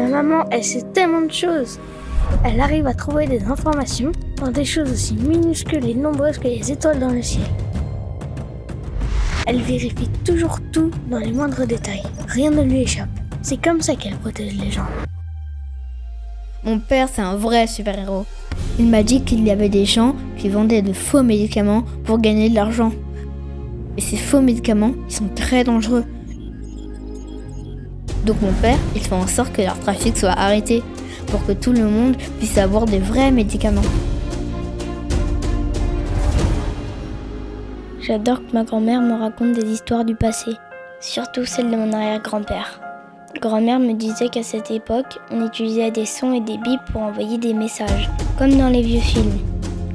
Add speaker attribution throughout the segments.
Speaker 1: Ma maman, elle sait tellement de choses. Elle arrive à trouver des informations dans des choses aussi minuscules et nombreuses que les étoiles dans le ciel. Elle vérifie toujours tout dans les moindres détails. Rien ne lui échappe. C'est comme ça qu'elle protège les gens.
Speaker 2: Mon père, c'est un vrai super-héros. Il m'a dit qu'il y avait des gens qui vendaient de faux médicaments pour gagner de l'argent. Et ces faux médicaments, ils sont très dangereux. Donc mon père, il fait en sorte que leur trafic soit arrêté pour que tout le monde puisse avoir des vrais médicaments.
Speaker 3: J'adore que ma grand-mère me raconte des histoires du passé, surtout celles de mon arrière-grand-père. Grand-mère me disait qu'à cette époque, on utilisait des sons et des bips pour envoyer des messages, comme dans les vieux films.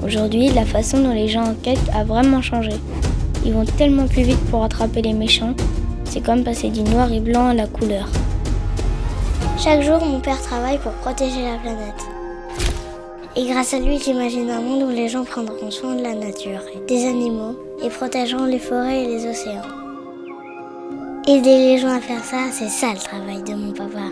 Speaker 3: Aujourd'hui, la façon dont les gens enquêtent a vraiment changé. Ils vont tellement plus vite pour attraper les méchants, c'est comme passer du noir et blanc à la couleur.
Speaker 4: Chaque jour, mon père travaille pour protéger la planète. Et grâce à lui, j'imagine un monde où les gens prendront soin de la nature, des animaux, et protégeront les forêts et les océans. Aider les gens à faire ça, c'est ça le travail de mon papa.